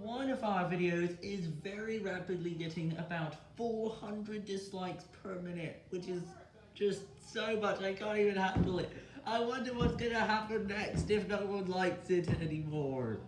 one of our videos is very rapidly getting about 400 dislikes per minute, which is just so much, I can't even handle it. I wonder what's gonna happen next if no one likes it anymore.